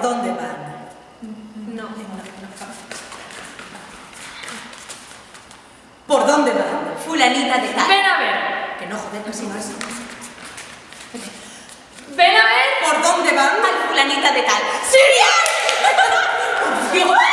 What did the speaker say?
por dónde van. No, no, no. ¿Por dónde van? Fulanita de tal. Ven a ver. Que no joder, no, sí, no. Ven a ver. ¿Por dónde van? Al fulanita de tal. ¡Sirian!